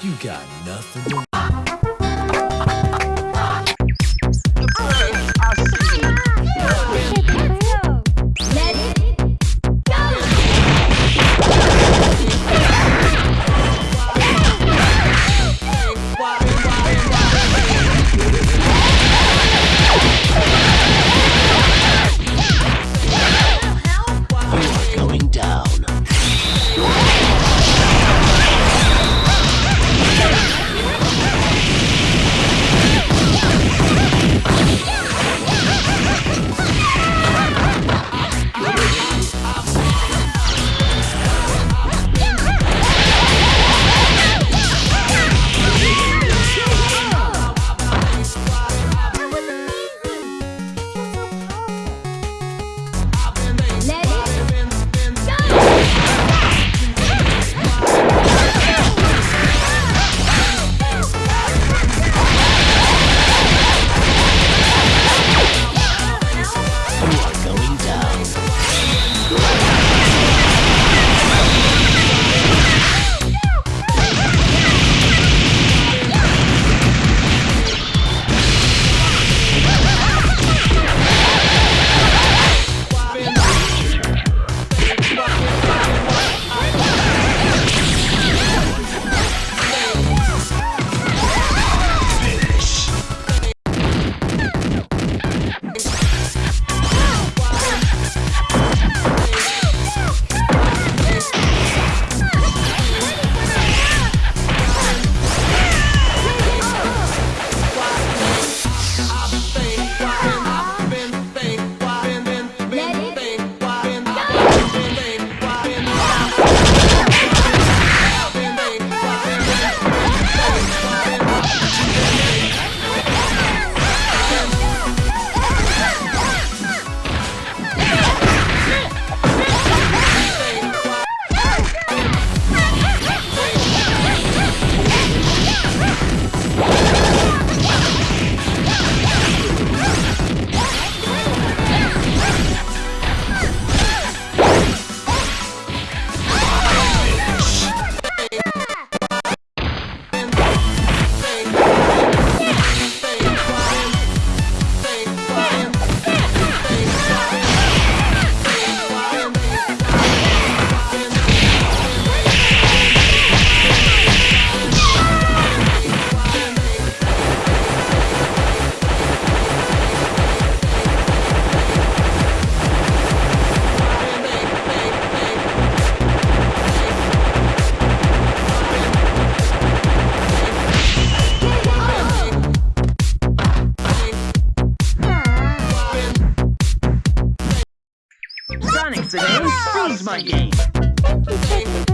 You got nothing once again my game.